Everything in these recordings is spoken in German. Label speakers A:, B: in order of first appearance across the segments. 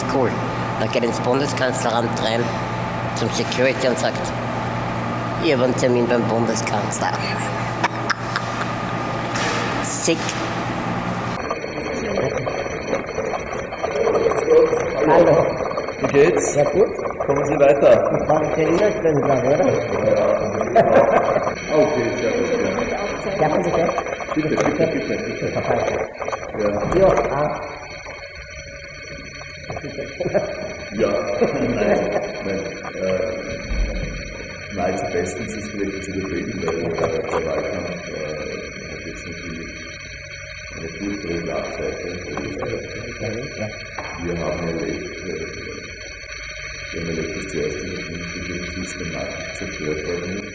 A: richtig cool. Man geht ins Bundeskanzleramt rein, zum Security und sagt, ich habe einen Termin beim Bundeskanzler. Sick. Hallo.
B: Wie geht's?
A: Ja gut.
B: Kommen Sie weiter.
A: Ich war für Innerstellen, oder?
B: Okay, sehr gut.
A: Ja, bitte.
B: Bitte, bitte, bitte, bitte. Ja,
A: Jo, ah.
B: ja. Nein. Äh, nahezu bestens ist vielleicht zu überlegen, weil äh, der Wahlkampf äh, hat jetzt natürlich eine furchtbare Schlagseite. Wir haben erlebt, äh, wir haben erlebt, dass zuerst die Regierung systematisch zerstört worden ist.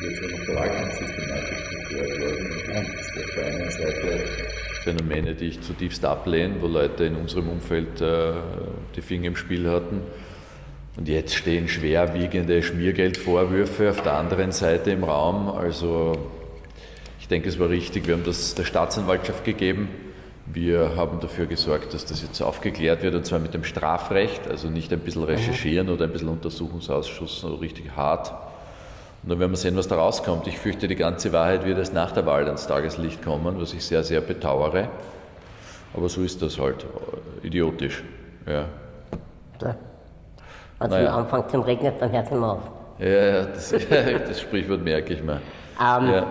B: Jetzt haben noch der Wahlkampf systematisch zerstört worden. Und das ist auf der einen Seite
C: Phänomene, die ich zutiefst ablehne, wo Leute in unserem Umfeld äh, die Finger im Spiel hatten. Und jetzt stehen schwerwiegende Schmiergeldvorwürfe auf der anderen Seite im Raum. Also ich denke, es war richtig, wir haben das der Staatsanwaltschaft gegeben. Wir haben dafür gesorgt, dass das jetzt aufgeklärt wird, und zwar mit dem Strafrecht, also nicht ein bisschen recherchieren oder ein bisschen Untersuchungsausschuss, sondern richtig hart. Und dann werden wir sehen, was da rauskommt. Ich fürchte, die ganze Wahrheit wird erst nach der Wahl ans Tageslicht kommen, was ich sehr, sehr bedauere. Aber so ist das halt. Idiotisch. Ja.
A: Wenn es
C: Naja.
A: am Anfang zum Regnen, dann hört es nicht mehr auf.
C: Ja, ja, das, das Sprichwort merke ich mir.
A: Ähm,
C: Ja.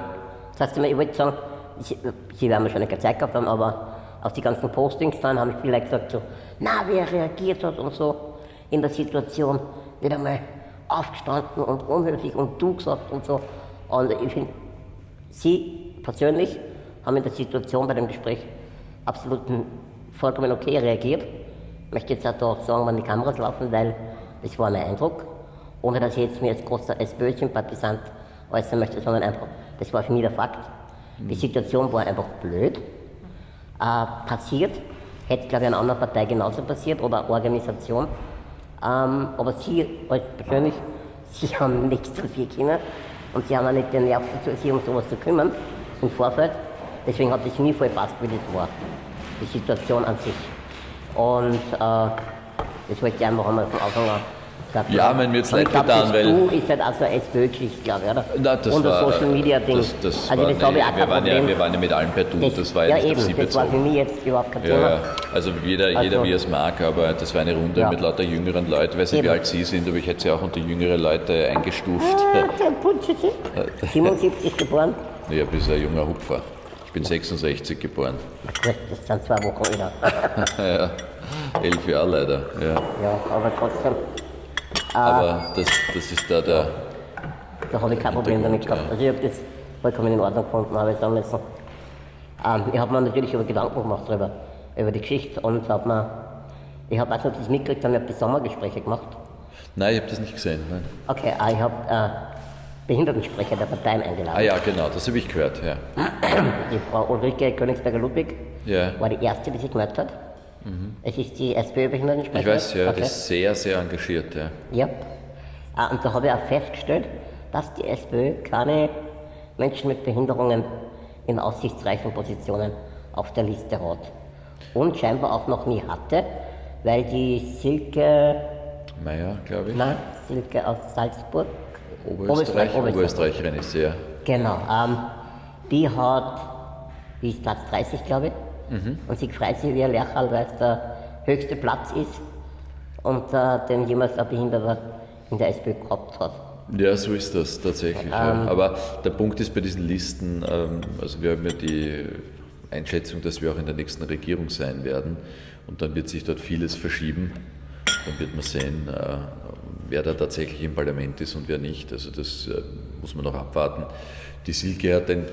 A: Das heißt, ich wollte sagen, Sie, Sie werden wahrscheinlich keine Zeit gehabt haben, aber auf die ganzen Postings dann haben viele gesagt so, na, wie er reagiert hat und so in der Situation, nicht einmal aufgestanden und unhöflich und du gesagt und so. Und ich finde, Sie persönlich haben in der Situation bei dem Gespräch absolut vollkommen okay reagiert. Ich möchte jetzt auch da sagen, wenn die Kameras laufen, weil das war mein Eindruck. Ohne dass ich jetzt mir als großer SPÖ-Sympathisant äußern möchte, sondern einfach, das war für mich der Fakt. Die Situation war einfach blöd. Äh, passiert, hätte glaube ich einer anderen Partei genauso passiert oder Organisation. Ähm, aber Sie als persönlich, Sie haben nichts dafür können und Sie haben auch nicht den Nerv dazu, sich um sowas zu kümmern im Vorfeld. Deswegen hat es mir voll gepasst, wie das war, die Situation an sich. Und äh, das wollte ich einfach einmal von Anfang an gesagt
C: Ja,
A: Und ich
C: leid
A: glaub,
C: getan,
A: das
C: weil-
A: Du ist halt auch so eine SPÖ-Geschichte, glaube ich, oder?
C: Na, das
A: Und das Social Media Ding.
C: Das, das
A: also
C: war,
A: das
C: nee,
A: ich auch
C: wir, waren ja, wir waren ja mit allen per Du, das, war ja,
A: ja
C: nicht
A: eben,
C: auf Sie
A: das war für mich jetzt überhaupt kein Thema.
C: ja. Also jeder, jeder
A: Also-
C: wie er es mag, aber das war eine Runde
A: Ja.
C: mit lauter jüngeren Leuten. Ich weiß nicht, wie alt Sie sind, aber ich hätte Sie auch unter jüngere Leute eingestuft.
A: Ah, der Putschitzi. 77 geboren.
C: Ja, bist ein junger Hupfer. Ich bin 66 geboren.
A: Gut, das sind zwei Wochen wieder.
C: ja, elf Jahre leider. Ja.
A: Ja, aber trotzdem,
C: Aber das, das ist da der.
A: da habe ich kein Problem damit gehabt. Also ich habe das vollkommen in Ordnung gefunden, habe ich sagen müssen. Ähm, ich habe mir natürlich über Gedanken gemacht darüber, über die Geschichte und habe mir, ich habe auch nicht das mitgekriegt, haben wir die Sommergespräche gemacht.
C: Nein, ich habe das nicht gesehen. Nein.
A: Okay, äh, ich habe äh, Behindertensprecher der Parteien eingeladen.
C: Ah ja, genau, das habe ich gehört. Ja.
A: Die Frau Ulrike Königsberger-Ludwig
C: Ja.
A: war die erste, die sich gemeldet hat. Es ist die SPÖ-Behindertensprecherin.
C: Ich weiß, ja,
A: okay.
C: die ist sehr, sehr engagiert. Ja.
A: Ja. Ah, Und da habe ich auch festgestellt, dass die SPÖ keine Menschen mit Behinderungen in aussichtsreichen Positionen auf der Liste hat. Und scheinbar auch noch nie hatte, weil die Silke,
C: Meier, glaube ich.
A: nein, Silke aus Salzburg,
C: Oberösterreich,
A: Oberösterreich.
C: Oberösterreicherin ist sie, ja.
A: genau, ähm, die hat, die ist Platz 30, glaube ich,
C: Mhm.
A: und sie freut sich wie ein Lercherl, weil es der höchste Platz ist und äh, den jemals ein Behinderter in der SPÖ gehabt hat.
C: Ja, so ist das tatsächlich.
A: Ähm.
C: ja. Aber der Punkt ist bei diesen Listen, ähm, also wir haben ja die Einschätzung, dass wir auch in der nächsten Regierung sein werden und dann wird sich dort vieles verschieben. Dann wird man sehen, äh, wer da tatsächlich im Parlament ist und wer nicht. Also das äh, muss man noch abwarten. Die Silke hat den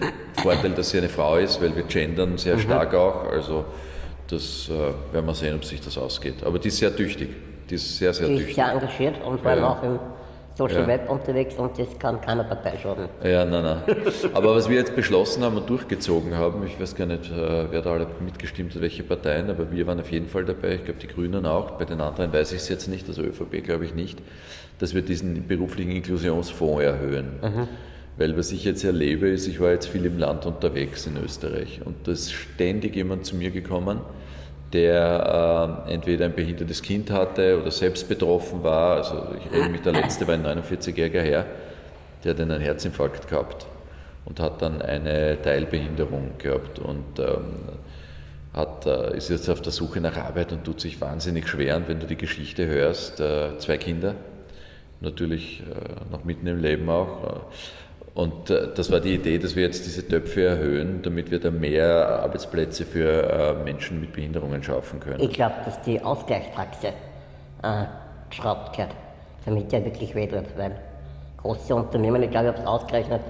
C: Vorteil, dass sie eine Frau ist, weil wir gendern sehr stark auch. Also das äh, werden wir sehen, ob sich das ausgeht. Aber die ist sehr tüchtig. Die ist sehr, sehr
A: ist
C: tüchtig.
A: sehr engagiert und allem
C: Ja.
A: auch im Social
C: Ja.
A: Web unterwegs und das kann keiner Partei schaden.
C: Ja, nein, nein. Aber was wir jetzt beschlossen haben und durchgezogen haben, ich weiß gar nicht, äh, wer da alle mitgestimmt hat, welche Parteien, aber wir waren auf jeden Fall dabei, ich glaube die Grünen auch, bei den anderen weiß ich es jetzt nicht, also ÖVP glaube ich nicht, dass wir diesen beruflichen Inklusionsfonds erhöhen. Weil was ich jetzt erlebe, ist, ich war jetzt viel im Land unterwegs in Österreich und da ist ständig jemand zu mir gekommen, der äh, entweder ein behindertes Kind hatte oder selbst betroffen war. Also ich erinnere mich, der letzte war ein 49-jähriger Herr, der hat einen Herzinfarkt gehabt und hat dann eine Teilbehinderung gehabt und ähm, hat, äh, ist jetzt auf der Suche nach Arbeit und tut sich wahnsinnig schwer. Und wenn du die Geschichte hörst, äh, zwei Kinder, natürlich äh, noch mitten im Leben auch. Und äh, das war die Idee, dass wir jetzt diese Töpfe erhöhen, damit wir da mehr Arbeitsplätze für äh, Menschen mit Behinderungen schaffen können.
A: Ich glaube, dass die Ausgleichstaxe äh, geschraubt gehört, damit der wirklich weh tut, weil große Unternehmen, ich glaube, ich habe es ausgerechnet,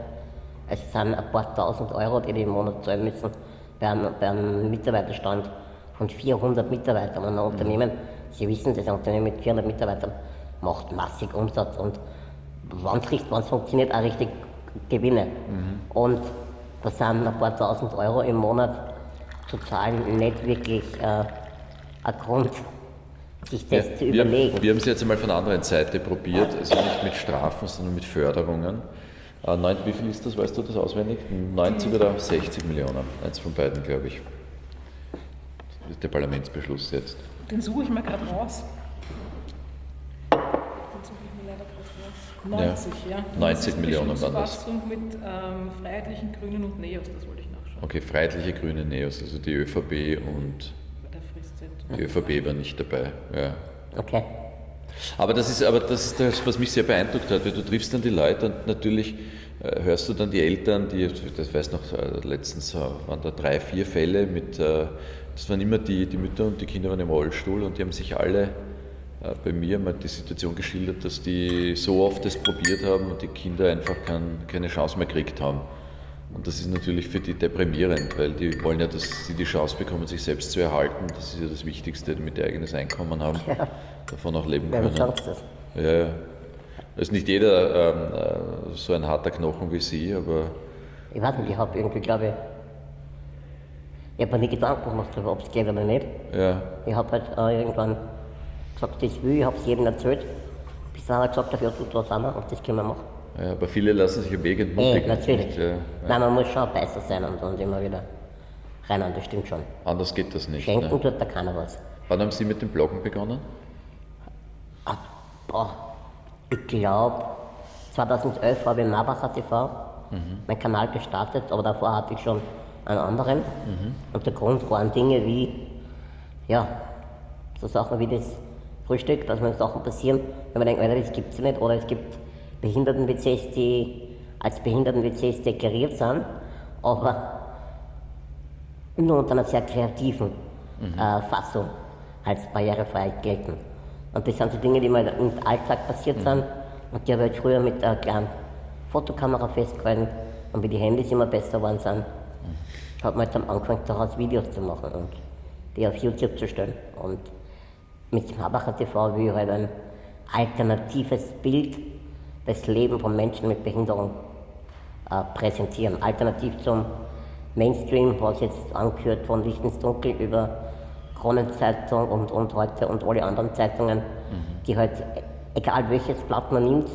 A: es sind ein paar tausend Euro, die die im Monat zahlen müssen bei einem, bei einem Mitarbeiterstand von 400 Mitarbeitern. Und ein Unternehmen, Sie wissen, das ein Unternehmen mit 400 Mitarbeitern macht massig Umsatz und wenn es funktioniert, auch richtig Gewinne. Und das sind ein paar tausend Euro im Monat zu zahlen nicht wirklich äh, ein Grund, sich das
C: Ja,
A: zu
C: wir,
A: überlegen.
C: wir haben es jetzt einmal von der anderen Seite probiert, also nicht mit Strafen, sondern mit Förderungen. Äh, neun, wie viel ist das, weißt du das auswendig? 90 oder 60 Millionen? Eins von beiden, glaube ich. Das ist der Parlamentsbeschluss jetzt.
D: Den suche ich mir gerade raus. Den suche ich mir leider gerade raus. 90, ja.
C: 90 Millionen waren das.
D: Mit ähm, Freiheitlichen Grünen und Neos, das wollte ich nachschauen.
C: Okay, Freiheitliche Grüne Neos, also die ÖVP und
D: Bei der
C: die ÖVP war nicht dabei. Ja.
A: Okay.
C: Aber das ist aber das ist das, was mich sehr beeindruckt hat, weil du triffst dann die Leute und natürlich äh, hörst du dann die Eltern, die, das weiß noch, äh, letztens äh, waren da drei, vier Fälle mit, äh, das waren immer die, die Mütter und die Kinder waren im Rollstuhl und die haben sich alle bei mir mal die Situation geschildert, dass die so oft das probiert haben und die Kinder einfach kein, keine Chance mehr gekriegt haben. Und das ist natürlich für die deprimierend, weil die wollen ja, dass sie die Chance bekommen, sich selbst zu erhalten. Das ist ja das Wichtigste, damit die eigenes Einkommen haben, davon auch leben können.
A: sonst das?
C: Ja, ja. Ist nicht jeder ähm, äh, so ein harter Knochen wie Sie, aber
A: Ich weiß nicht, ich habe irgendwie, glaube ich, ich habe mir nie Gedanken gemacht darüber, ob es geht oder nicht.
C: ja,
A: Ich habe halt äh, irgendwann gesagt, das will ich, habe es jedem erzählt. Bis dann hat er gesagt, hat, ja, du, da sind wir und das können wir machen.
C: ja, aber viele lassen sich am Weg entmutigen.
A: natürlich.
C: nicht? Ja,
A: Nein, man muss schon besser sein und, und immer wieder rein, das stimmt schon.
C: Anders geht das nicht.
A: Schenken
C: Ne?
A: tut da keiner was.
C: Wann haben Sie mit dem Bloggen begonnen?
A: Ah, boah, ich glaube, 2011 habe ich Marbacher TV meinen Kanal gestartet, aber davor hatte ich schon einen anderen. Und der Grund waren Dinge wie, ja, so Sachen wie das Frühstück, dass mir Sachen passieren, wenn man denkt, Alter, das gibt es nicht. Oder es gibt Behinderten-WCs, die als Behinderten-WCs deklariert sind, aber nur unter einer sehr kreativen äh, Fassung als barrierefrei gelten. Und das sind so Dinge, die mir im Alltag passiert sind und die habe ich früher mit einer kleinen Fotokamera festgehalten und wie die Handys immer besser geworden sind, hat man jetzt am Anfang daraus Videos zu machen und die auf YouTube zu stellen. Und mit dem Habacher TV will ich halt ein alternatives Bild des Lebens von Menschen mit Behinderung äh, präsentieren. Alternativ zum Mainstream, was jetzt angehört von Licht ins Dunkel über Kronenzeitung und, und heute und alle anderen Zeitungen, die halt, egal welches Blatt man nimmt,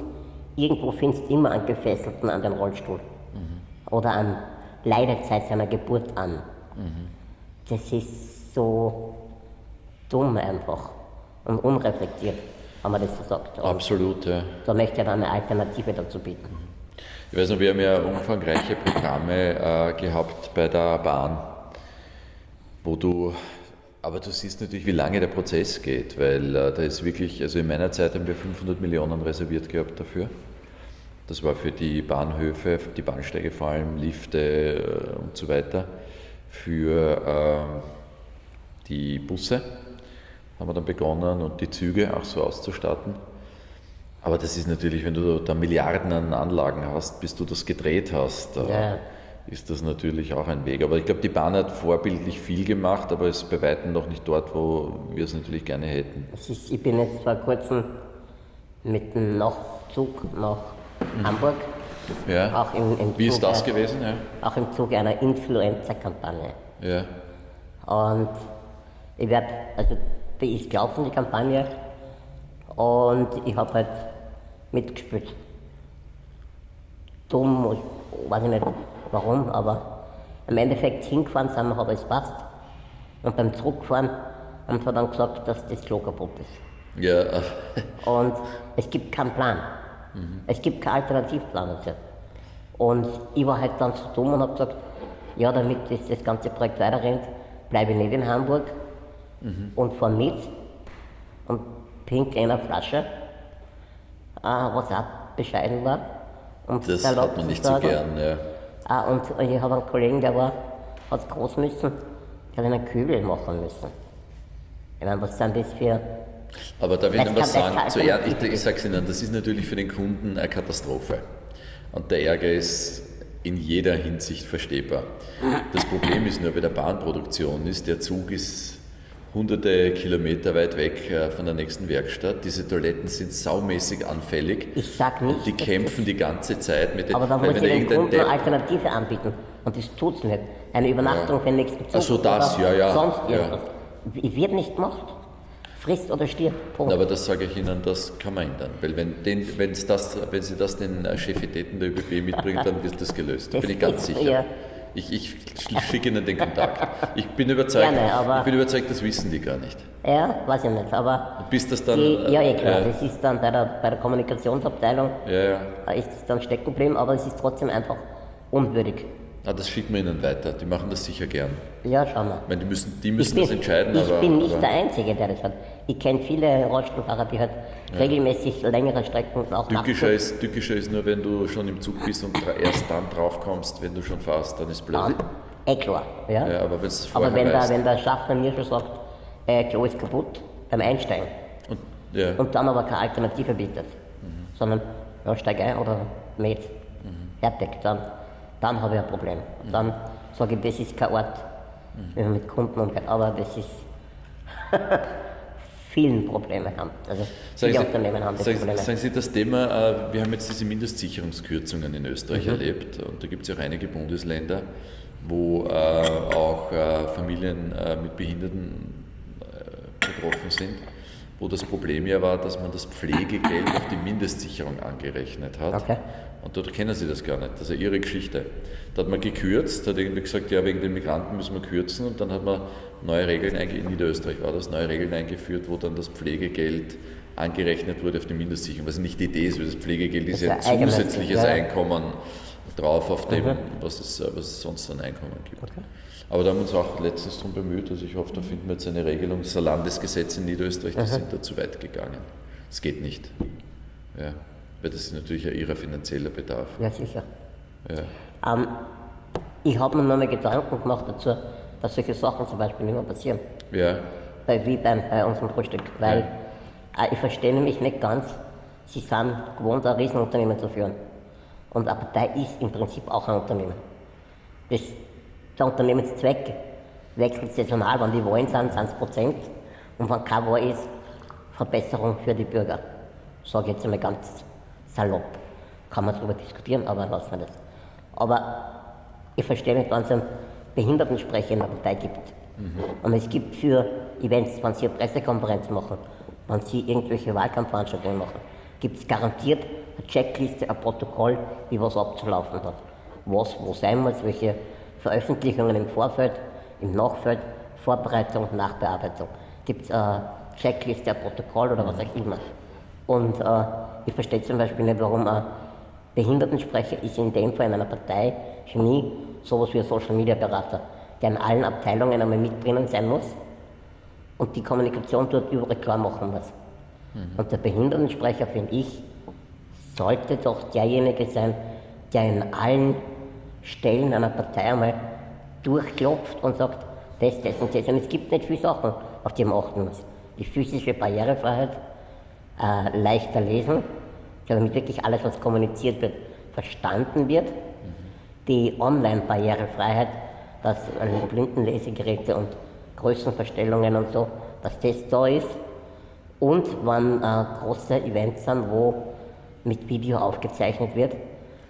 A: irgendwo findest du immer einen Gefesselten an den Rollstuhl. Oder an leidet seit seiner Geburt an. Das ist so dumm einfach und unreflektiert, wenn man das so sagt. Und
C: Absolut, ja.
A: da möchte ich dann eine Alternative dazu bieten.
C: Ich weiß noch, wir haben ja umfangreiche Programme äh, gehabt bei der Bahn, wo du, aber du siehst natürlich, wie lange der Prozess geht, weil äh, da ist wirklich, also in meiner Zeit haben wir 500 Millionen reserviert gehabt dafür. Das war für die Bahnhöfe, für die Bahnsteige vor allem, Lifte äh, und so weiter. Für äh, die Busse haben wir dann begonnen und die Züge auch so auszustatten. Aber das ist natürlich, wenn du da Milliarden an Anlagen hast, bis du das gedreht hast,
A: Ja.
C: ist das natürlich auch ein Weg. Aber ich glaube, die Bahn hat vorbildlich viel gemacht, aber ist bei weitem noch nicht dort, wo wir es natürlich gerne hätten.
A: Es ist, ich bin jetzt vor kurzem mit dem Nachtzug nach Hamburg,
C: Ja.
A: auch im, im
C: Wie ist das gewesen? Ja.
A: Auch im Zuge einer Influenza-Kampagne.
C: ja.
A: Und ich werde, also die ist gelaufen, die Kampagne, und ich habe halt mitgespielt. Dumm, ich weiß ich nicht warum, aber im Endeffekt hingefahren sind wir, hat alles passt. Und beim Zurückfahren und hat dann gesagt, dass das Klo kaputt ist.
C: Ja,
A: Und es gibt keinen Plan. Es gibt keinen Alternativplan dazu. Und ich war halt dann so dumm und habe gesagt, ja, damit das, das ganze Projekt weiterrennt, bleibe ich nicht in Hamburg und fahre mit und pink in einer Flasche, äh, was auch bescheiden war. Um
C: das hat man nicht so gern. Ja.
A: Ah, und ich habe einen Kollegen, der war, hat groß müssen, der hat einen Kübel machen müssen. Ich meine, was sind das für.
C: Aber da will ich noch was sagen. Zuerst, ich, ich sage es Ihnen, das ist natürlich für den Kunden eine Katastrophe. Und der Ärger ist in jeder Hinsicht verstehbar. Das Problem ist nur bei der Bahnproduktion, ist der Zug ist hunderte Kilometer weit weg äh, von der nächsten Werkstatt. Diese Toiletten sind saumäßig anfällig.
A: Ich sag nicht,
C: Und die kämpfen die ganze Zeit mit den
A: Aber dann
C: weil
A: muss ich
C: da
A: den
C: irgendein
A: Kunden eine Alternative anbieten. Und das tut's nicht. Eine Übernachtung für den nächsten Zug.
C: Ach so, das,
A: oder
C: ja, ja,
A: Sonst
C: ja.
A: irgendwas. Wird nicht gemacht. Frisst oder stirbt. Punkt.
C: Aber das sage ich Ihnen, das kann man ändern. Weil wenn, den, wenn's das, wenn Sie das den äh, Chefitäten der ÖBB mitbringen, dann wird das gelöst. Da bin ich ganz sicher.
A: ja.
C: Ich, ich schicke Ihnen den Kontakt. Ich bin überzeugt,
A: Gerne,
C: ich bin überzeugt, das wissen die gar nicht.
A: Ja, weiß ich nicht. Aber
C: Bis das dann.
A: die, ja,
C: äh,
A: klar.
C: äh,
A: Das ist dann bei der, bei der Kommunikationsabteilung,
C: ja, ja.
A: ist es dann stecken geblieben, aber es ist trotzdem einfach unwürdig.
C: Ah, das schicken wir Ihnen weiter. Die machen das sicher gern.
A: Ja, schauen wir.
C: Ich meine, die müssen, die müssen
A: bin,
C: das entscheiden,
A: ich
C: aber.
A: bin nicht
C: aber
A: der Einzige, der das hat. Ich kenne viele Rollstuhlfahrer, die halt regelmäßig längere Strecken auch
C: Tückischer ist, tückischer ist nur, wenn du schon im Zug bist und erst dann drauf kommst, wenn du schon fährst, dann ist blöd.
A: Dann, eh klar. Ja?
C: Ja, aber
A: Aber wenn der, wenn der Schaffner mir schon sagt, äh, Klo ist kaputt, beim Einsteigen,
C: und, ja.
A: und dann aber keine Alternative bietet, sondern ja, steig ein oder mit, fertig, dann, dann habe ich ein Problem. Dann sage ich, das ist kein Ort, wenn man mit Kunden umgeht, aber das ist vielen Probleme haben. Also
C: Sagen
A: viele
C: Sie,
A: Unternehmen haben das
C: sagen,
A: Probleme.
C: sagen Sie das Thema, äh, wir haben jetzt diese Mindestsicherungskürzungen in Österreich
A: Mhm.
C: erlebt und da gibt es ja auch einige Bundesländer, wo äh, auch äh, Familien mit Behinderten betroffen sind, wo das Problem ja war, dass man das Pflegegeld auf die Mindestsicherung angerechnet hat.
A: Okay.
C: Und dort kennen sie das gar nicht. Das ist ja ihre Geschichte. Da hat man gekürzt, hat irgendwie gesagt, ja, wegen den Migranten müssen wir kürzen und dann hat man neue Regeln eingeführt, in Niederösterreich war das, neue Regeln eingeführt, wo dann das Pflegegeld angerechnet wurde auf die Mindestsicherung. Was nicht die Idee ist, weil das Pflegegeld ist
A: Das
C: ja
A: ist ein
C: zusätzliches
A: ja.
C: Einkommen drauf auf dem,
A: Mhm.
C: was, es, was es sonst an Einkommen gibt. Aber da haben wir uns auch letztens darum bemüht, also ich hoffe, da finden wir jetzt eine Regelung. Das Landesgesetz in Niederösterreich, die sind da zu weit gegangen. Das geht nicht. Ja, weil das ist natürlich ein ihrer finanzieller Bedarf.
A: Ja, sicher.
C: Ja.
A: Ähm, ich habe mir nur mal Gedanken gemacht dazu, dass solche Sachen zum Beispiel nicht mehr passieren.
C: Ja,
A: Bei, wie beim, bei unserem Frühstück. Weil äh, ich verstehe nämlich nicht ganz, sie sind gewohnt, ein Riesenunternehmen zu führen. Und eine Partei ist im Prinzip auch ein Unternehmen. Das, der Unternehmenszweck wechselt saisonal, wenn die Wahlen sind, sind es Prozent. Und wenn keine Wahl ist, Verbesserung für die Bürger. Sage ich jetzt einmal ganz salopp. Kann man darüber diskutieren, aber lassen wir das. Aber ich verstehe nicht, wenn es einen Behindertensprecher in der Partei gibt. Und es gibt für Events, wenn sie eine Pressekonferenz machen, wenn sie irgendwelche Wahlkampfveranstaltungen machen, gibt es garantiert eine Checkliste, ein Protokoll, wie was abzulaufen hat. Was wo sein muss, welche Veröffentlichungen im Vorfeld, im Nachfeld, Vorbereitung, Nachbearbeitung. Gibt es eine Checkliste, ein Protokoll oder was auch immer. Und äh, ich verstehe zum Beispiel nicht, warum ein Behindertensprecher ist in dem Fall in einer Partei für mich sowas wie ein Social Media Berater, der in allen Abteilungen einmal mit drinnen sein muss und die Kommunikation dort überall klar machen muss. Und der Behindertensprecher, finde ich, sollte doch derjenige sein, der in allen Stellen einer Partei einmal durchklopft und sagt, das, das und das. Und es gibt nicht viele Sachen, auf die man achten muss. Die physische Barrierefreiheit, äh, leichter lesen, damit wirklich alles, was kommuniziert wird, verstanden wird. Die Online-Barrierefreiheit, dass Blindenlesegeräte und Größenverstellungen und so, dass das da ist. Und wenn äh, große Events sind, wo mit Video aufgezeichnet wird,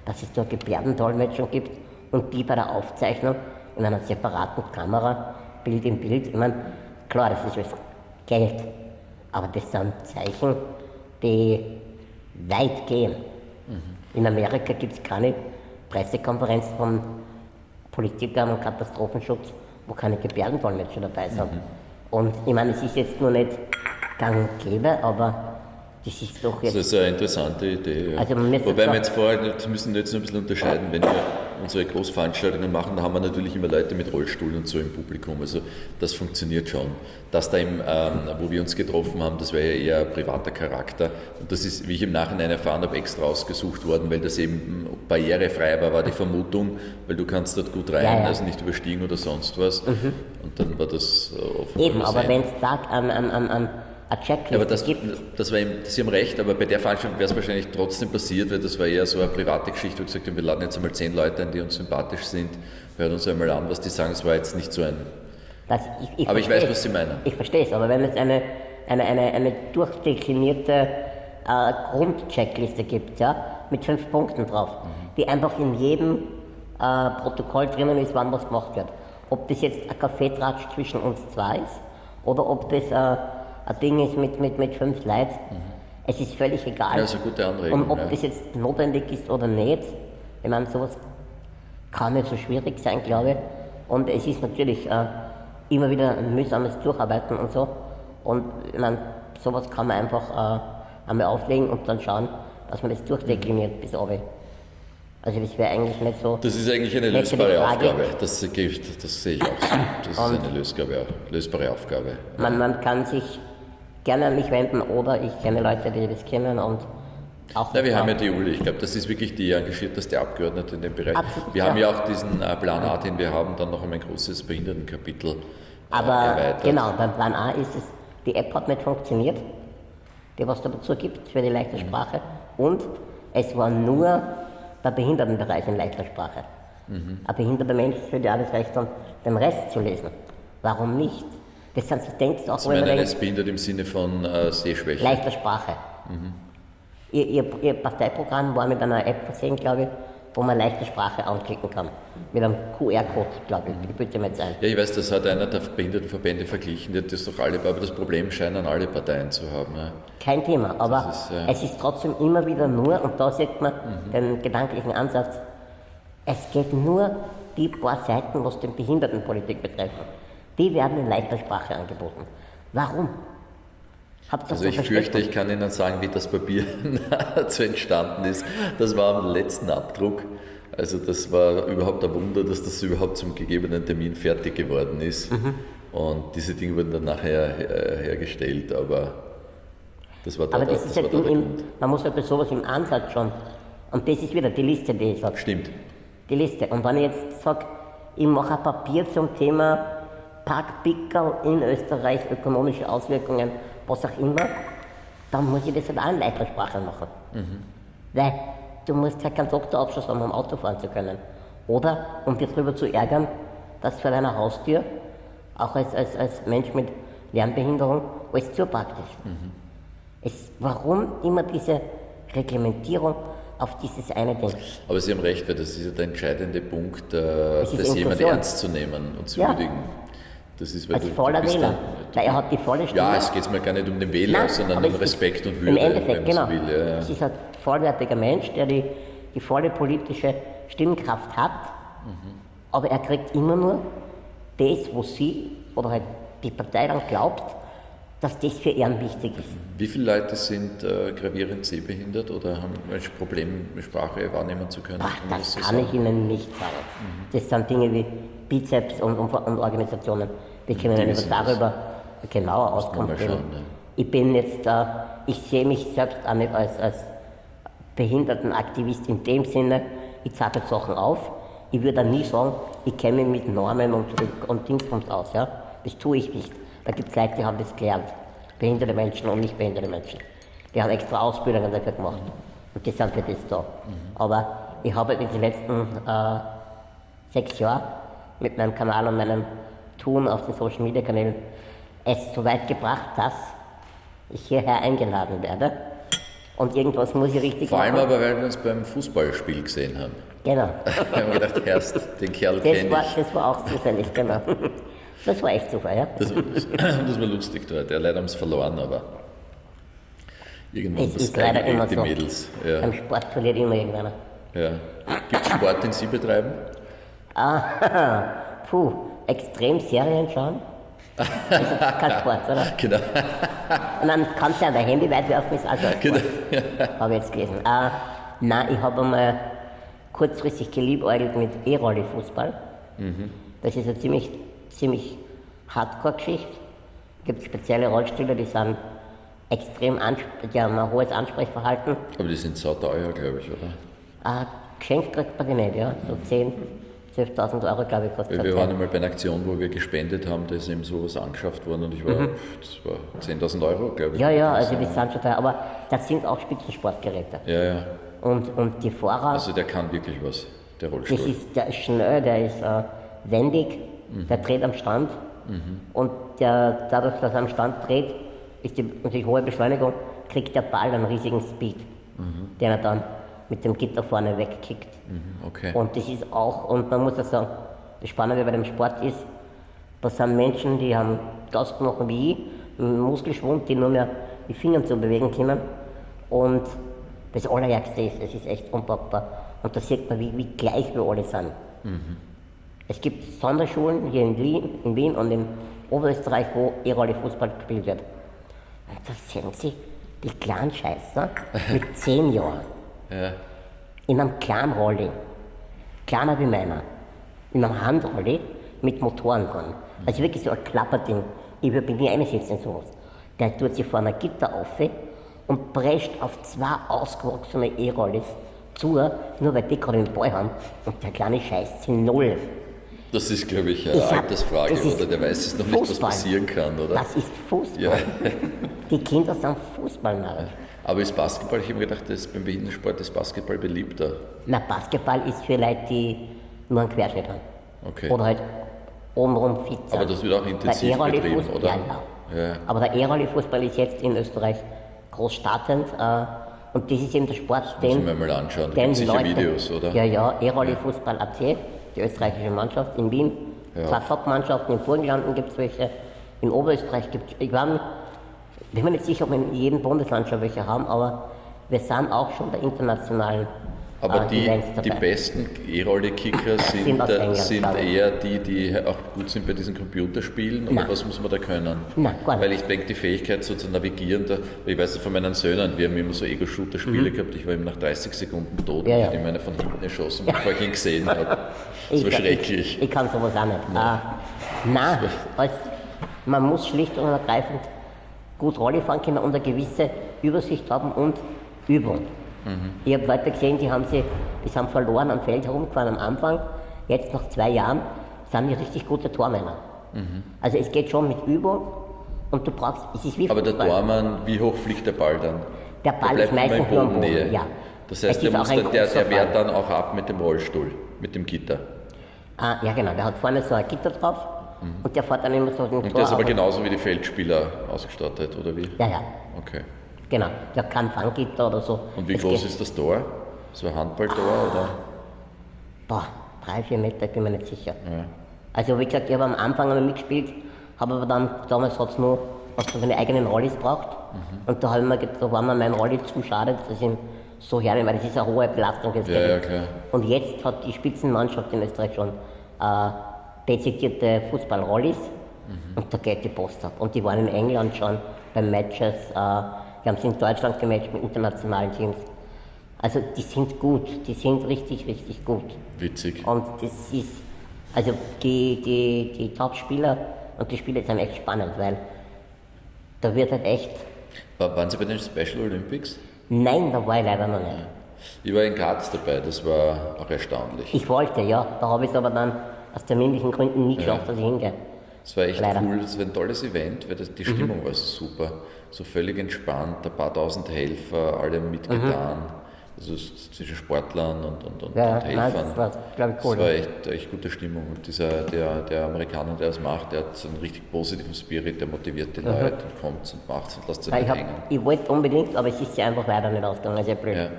A: dass es da Gebärdendolmetschung gibt und die bei der Aufzeichnung in einer separaten Kamera, Bild in Bild, ich meine, klar, das ist was Geld, aber das sind Zeichen, die weit gehen. In Amerika gibt es keine Pressekonferenz von Politikern und Katastrophenschutz, wo keine Gebärdendolmetscher dabei sind. Und ich meine, es ist jetzt nur nicht gang und gäbe, aber das ist doch jetzt.
C: Das ist eine interessante Idee. Ja.
A: Also man
C: Wobei wir jetzt vorher nicht- müssen jetzt noch ein bisschen unterscheiden, wenn wir unsere Großveranstaltungen machen, da haben wir natürlich immer Leute mit Rollstuhl und so im Publikum. Also das funktioniert schon. Das da im, ähm, wo wir uns getroffen haben, das wäre ja eher privater Charakter. Und das ist, wie ich im Nachhinein erfahren habe, extra ausgesucht worden, weil das eben barrierefrei war, war die Vermutung, weil du kannst dort gut rein,
A: Ja, Mhm. ja.
C: also nicht überstiegen oder sonst was. Und dann war das äh, offenbar
A: Eben, aber wenn es da an, an, an, an eine Checkliste
C: aber das,
A: gibt,
C: das war eben, Sie haben recht, aber bei der Veranstaltung wäre es wahrscheinlich trotzdem passiert, weil das war eher so eine private Geschichte, wo wir gesagt haben, wir laden jetzt einmal zehn Leute ein, die uns sympathisch sind, hören uns einmal an, was die sagen. Es war jetzt nicht so ein.
A: das, ich, ich
C: Aber ich weiß, was Sie meinen.
A: Ich verstehe es, aber wenn es eine, eine, eine, eine durchdeklinierte äh, Grundcheckliste gibt, ja, mit fünf Punkten drauf, die einfach in jedem äh, Protokoll drinnen ist, wann was gemacht wird. Ob das jetzt ein Kaffeetratsch zwischen uns zwei ist oder ob das äh, ein Ding ist mit, mit, mit fünf Leuten, es ist völlig egal.
C: Ja, ist
A: Und ob
C: ja.
A: das jetzt notwendig ist oder nicht, ich meine, sowas kann nicht so schwierig sein, glaube ich. Und es ist natürlich äh, immer wieder ein mühsames Durcharbeiten und so. Und ich meine, sowas kann man einfach äh, einmal auflegen und dann schauen, dass man das durchdekliniert bis oben. Also das wäre eigentlich nicht so.
C: Das ist eigentlich eine lösbare. Aufgabe. Das, sehe ich- das sehe ich auch so. Das ist
A: Und-
C: eine lösbare, lösbare Aufgabe.
A: Man, man kann sich gerne an mich wenden oder ich kenne Leute, die das kennen und auch.
C: Ja, wir haben ja die Uli, ich glaube, das ist wirklich die engagierteste Abgeordnete in dem Bereich.
A: Absolut,
C: wir
A: ja.
C: haben ja auch diesen äh, Plan A, den wir haben, dann noch einmal ein großes Behindertenkapitel äh,
A: Aber
C: erweitert.
A: genau, beim Plan A ist es, die App hat nicht funktioniert, die was da dazu gibt für die leichte Sprache. Und es war nur der Behindertenbereich in leichter Sprache. Ein behinderter Mensch auch das Recht, dann den Rest zu lesen. Warum nicht? Das sind so Denkst auch,
C: Sie meinen jetzt behindert im Sinne von äh, Sehschwäche?
A: leichter Sprache. Ihr, ihr, ihr Parteiprogramm war mit einer App versehen, glaube ich, wo man leichte Sprache anklicken kann. Mit einem QR-Code, glaube ich. Ich bitte mir jetzt ein.
C: Ja, ich weiß, das hat einer der Behindertenverbände verglichen, die hat das doch alle, aber das Problem scheinen alle Parteien zu haben. Ja.
A: Kein Thema, aber
C: ist, äh,
A: es ist trotzdem immer wieder nur, und da sieht man den gedanklichen Ansatz, es geht nur die paar Seiten, was den Behindertenpolitik betreffen. Die werden in leichter Sprache angeboten. Warum? Das
C: Also
A: so
C: ich fürchte, ich kann Ihnen sagen, wie das Papier dazu entstanden ist. Das war am letzten Abdruck. Also das war überhaupt ein Wunder, dass das überhaupt zum gegebenen Termin fertig geworden ist.
A: Mhm.
C: Und diese Dinge wurden dann nachher äh, hergestellt, aber das war da,
A: Aber
C: der-
A: das ist halt
C: da
A: im, man muss halt bei sowas im Ansatz schon. Und das ist wieder die Liste, die ich sage.
C: Stimmt.
A: Die Liste. Und wenn ich jetzt sage, ich mache ein Papier zum Thema Parkpickel in Österreich, ökonomische Auswirkungen, was auch immer, dann muss ich das halt auch in leichter Sprache machen. Weil du musst ja keinen Doktorabschluss haben, um Auto fahren zu können. Oder um dich darüber zu ärgern, dass vor deiner Haustür, auch als, als, als Mensch mit Lernbehinderung, alles zuparkt ist. Es, warum immer diese Reglementierung auf dieses eine Ding?
C: Aber Sie haben recht, weil das ist ja der entscheidende Punkt, äh,
A: Das
C: jemand ernst zu nehmen und zu
A: Ja.
C: würdigen. Das ist, weil
A: Als
C: du- du
A: voller
C: bist
A: Wähler.
C: dann-
A: Weil er hat die volle Stimme.
C: Ja, es geht mir gar nicht um den Wähler,
A: Nein,
C: sondern um
A: es
C: Respekt und Würde,
A: Im Endeffekt, genau.
C: will. Ja, ja.
A: Es ist ein vollwertiger Mensch, der die, die volle politische Stimmkraft hat,
C: Mhm.
A: aber er kriegt immer nur das, wo sie oder halt die Partei dann glaubt, dass das für ihn wichtig ist.
C: Wie viele Leute sind äh, gravierend sehbehindert oder haben ein Problem, Sprache wahrnehmen zu können?
A: Ach, das
C: so
A: kann ich Ihnen nicht sagen. Das sind Dinge wie Bizeps und, und, und Organisationen, die können
C: das.
A: darüber genauer Auskunft geben.
C: schauen, ja.
A: Ich bin jetzt, äh, ich sehe mich selbst auch nicht als, als Behindertenaktivist in dem Sinne, ich zeige Sachen auf. Ich würde nie sagen, ich kenne mich mit Normen und, und Dingsbums aus. Ja? Das tue ich nicht. Da gibt es Leute, die haben das gelernt. Behinderte Menschen und nicht behinderte Menschen. Die haben extra Ausbildungen dafür gemacht. Und die sind für das da. Aber ich habe in den letzten äh, sechs Jahren mit meinem Kanal und meinem Tun auf den Social Media Kanälen es so weit gebracht, dass ich hierher eingeladen werde. Und irgendwas muss ich richtig
C: Vor allem
A: machen.
C: aber, weil wir uns beim Fußballspiel gesehen haben.
A: Genau.
C: Wir haben gedacht, erst den Kerl
A: Das war,
C: ich.
A: das war auch zufällig, genau. Das war echt Zufall, ja.
C: Das, das war lustig dort. Ja, leider haben sie verloren, aber irgendwann
A: Es
C: das
A: ist leider immer
C: die
A: so.
C: Mädels. Ja,
A: Beim Sport verliert immer irgendeiner.
C: ja. Gibt es Sport, den Sie betreiben?
A: Ah, puh, extrem Serien schauen. Das ist kein Sport, oder?
C: Genau.
A: Und dann kannst du ja dein Handy weit werfen, ist also ein Sport.
C: Genau.
A: Habe ich jetzt gelesen. Äh, nein, ich habe einmal kurzfristig geliebäugelt mit E-Rolli-Fußball. Das ist eine ziemlich, ziemlich Hardcore-Geschichte. Es gibt spezielle Rollstühle, die sind extrem, die haben ein hohes Ansprechverhalten.
C: Aber die sind sauteuer, glaube ich, oder?
A: Äh, geschenkt kriegt man die nicht, ja. So 10, 12.000 Euro, glaube ich, kostet
C: wir
A: das.
C: waren einmal bei einer Aktion, wo wir gespendet haben, da ist eben sowas angeschafft worden und ich war, das war 10.000 Euro, glaube ich.
A: Mhm. Ja, ja, also die sind schon teuer, aber das sind auch Spitzensportgeräte.
C: Ja, ja.
A: Und, und die Fahrer,
C: Also der kann wirklich was, der
A: das
C: Rollstuhl.
A: ist, der ist schnell, der ist äh, wendig, der dreht am Stand. Und der, dadurch, dass er am Stand dreht, ist die natürlich hohe Beschleunigung, kriegt der Ball einen riesigen Speed, den er dann mit dem Gitter vorne wegkickt.
C: Mhm, Okay.
A: Und das ist auch, und man muss ja sagen, das Spannende bei dem Sport ist, das sind Menschen, die haben Glasknochen wie ich, einen Muskelschwund, die nur mehr die Finger zu bewegen können. Und das Allerärgste ist, es ist echt unpackbar. Und da sieht man, wie, wie gleich wir alle sind. Es gibt Sonderschulen hier in Wien, in Wien und in Oberösterreich, wo E-Rolle Fußball gespielt wird. Und da sehen Sie die kleinen Scheißer mit zehn Jahren
C: Ja.
A: in einem kleinen Rolli, kleiner wie meiner, in einem Handrolli mit Motoren dran. Also wirklich so ein Klapperding. Ich würde mich nie einsetzen in sowas. Der tut sich vor einer Gitter auf und prescht auf zwei ausgewachsene E-Rollis zu, nur weil die gerade den Ball haben und der kleine Scheiß sind null.
C: Das ist, glaube ich, eine
A: Ich hab-
C: Altersfrage, oder? Der weiß es noch nicht, was
A: Fußball.
C: passieren kann, oder?
A: Das ist Fußball.
C: Ja.
A: Die Kinder sind Fußballnarren.
C: Aber ist Basketball, ich habe mir gedacht, das beim Behindertensport ist Basketball beliebter.
A: Na, Basketball ist für Leute, die nur einen Querschnitt haben.
C: Okay.
A: Oder halt obenrum fit sind.
C: Aber das wird auch intensiv betrieben, oder?
A: Ja, ja.
C: Ja.
A: Aber der E-Rolli-Fußball ist jetzt in Österreich groß startend. Äh, und das ist eben der Sport, den,
C: mir mal anschauen. Da gibt sicher
A: Leute,
C: Videos, oder?
A: Ja, ja, E-Rolli-Fußball AT, die österreichische Mannschaft in Wien.
C: Ja.
A: Zwei Top-Mannschaften, in Burgenlanden gibt es welche, in Oberösterreich gibt es, ich war, mir- bin mir nicht sicher, ob wir in jedem Bundesland schon welche haben, aber wir sind auch schon bei internationalen
C: Aber
A: äh,
C: die, die besten E-Rolle-Kicker sind,
A: Sind
C: äh, sind
A: ich.
C: eher die, die auch gut sind bei diesen Computerspielen. Oder was muss man da können?
A: Nein, gar nicht.
C: Weil ich denke, die Fähigkeit so zu navigieren, da, ich weiß es von meinen Söhnen, wir haben immer so Ego-Shooter-Spiele gehabt, ich war eben nach 30 Sekunden tot
A: Mhm. Ja,
C: und
A: ja.
C: ich habe meine von hinten erschossen, bevor ich ihn gesehen habe. Das
A: Ich-
C: war schrecklich.
A: Ich, ich kann sowas auch nicht. Nein, äh, nein als, man muss schlicht und ergreifend gut Rolle fahren können und eine gewisse Übersicht haben und Übung.
C: Mhm.
A: Ich habe Leute gesehen, die haben, sie, die sind verloren am Feld herumgefahren am Anfang. Jetzt nach zwei Jahren sind die richtig gute Tormänner.
C: Mhm.
A: Also es geht schon mit Übung und du brauchst, es ist wie
C: Aber der. Tormann, wie hoch fliegt der Ball dann?
A: Der
C: Der
A: Ball
C: bleibt
A: ist meistens nur am Boden. Ja.
C: Das heißt, der, muss dann, der, der wehrt dann auch ab mit dem Rollstuhl, mit dem Gitter.
A: Ah, ja genau, der hat vorne so ein Gitter drauf und der fährt dann immer so den
C: Mhm. Und
A: Tor.
C: der ist aber genauso wie die Feldspieler ausgestattet, oder wie?
A: Ja, ja.
C: Okay.
A: Genau, der hat kein Fanggitter oder so.
C: Und wie
A: Es
C: groß ist das Tor? So ein Handballtor oder?
A: Boah, drei, vier Meter, ich bin mir nicht sicher. Also wie gesagt, ich habe am Anfang einmal mitgespielt, habe aber dann, damals hat es nur, was für eine eigenen Rollis braucht.
C: Mhm.
A: Und da, mir, da war mir mein Rolli zu schade, dass ich ihn so hernehmen, weil das ist eine hohe Belastung. Das
C: Ja, ja.
A: Und jetzt hat die Spitzenmannschaft in Österreich schon äh, dezidierte Fußballrollis
C: Mhm.
A: und da geht die Post ab. Und die waren in England schon bei Matches, äh, die haben sie in Deutschland gematcht mit internationalen Teams. Also die sind gut, die sind richtig, richtig gut.
C: Witzig.
A: Und das ist, also die, die, die Top-Spieler und die Spiele sind echt spannend, weil da wird halt echt,
C: War- Waren Sie bei den Special Olympics?
A: nein, da war ich leider noch nicht.
C: Ich war in Graz dabei, das war auch erstaunlich.
A: Ich wollte, ja, da habe ich es aber dann aus terminlichen Gründen nie geschafft, dass ich hingehe.
C: Es war echt
A: Leider.
C: cool, es war ein tolles Event, weil das, die Stimmung war so super. So völlig entspannt, ein paar tausend Helfer, alle mitgetan. Also s- zwischen Sportlern und, und, und,
A: Ja,
C: und
A: ja,
C: Helfern.
A: das war, ich, cool.
C: Es war echt, echt gute Stimmung. Und dieser, der, der Amerikaner, der das macht, der hat so einen richtig positiven Spirit, der motiviert die Leute und kommt und macht und lässt sie nicht hängen.
A: ich wollte unbedingt, aber es ist ja einfach leider nicht ausgegangen, also blöd.
C: Ja.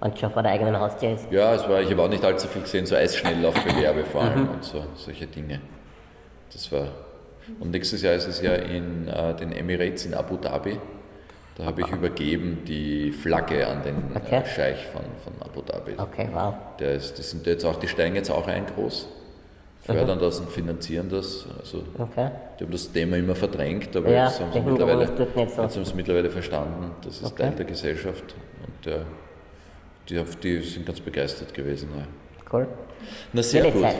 A: Und schon vor der eigenen Haustür ist.
C: Ja, es war, ich habe auch nicht allzu viel gesehen, so Eisschnelllaufbewerbe vor
A: Mhm.
C: allem und so, solche Dinge. Das war. Und nächstes Jahr ist es ja in äh, den Emirates in Abu Dhabi. Da habe ich übergeben die Flagge an den
A: Okay.
C: äh, Scheich von, von Abu Dhabi.
A: Okay, wow.
C: Der ist, das sind jetzt auch, die steigen jetzt auch ein groß. fördern das und finanzieren das. Also
A: Okay.
C: die haben das Thema immer verdrängt, aber
A: Ja,
C: jetzt haben sie
A: der Hintergrund
C: mittlerweile,
A: so.
C: mittlerweile verstanden, das ist
A: Okay.
C: Teil der Gesellschaft und äh, die, die sind ganz begeistert gewesen. Ja.
A: Cool.
C: Na sehr gut.
A: Zeit.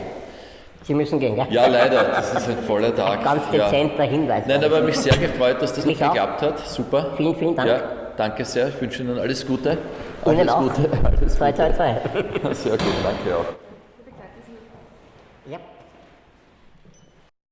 A: Sie müssen gehen, gell?
C: Ja, leider, das ist ein voller Tag.
A: Ganz
C: ja.
A: dezenter Hinweis.
C: Nein, aber mich sehr gefreut, dass das noch
A: auch.
C: geklappt hat. Super.
A: Vielen, vielen Dank.
C: Ja, danke sehr. Ich wünsche Ihnen alles Gute.
A: Ihnen
C: alles
A: auch.
C: Gute. Alles
A: Zwei, zwei, zwei.
C: Gute. Sehr gut, danke auch.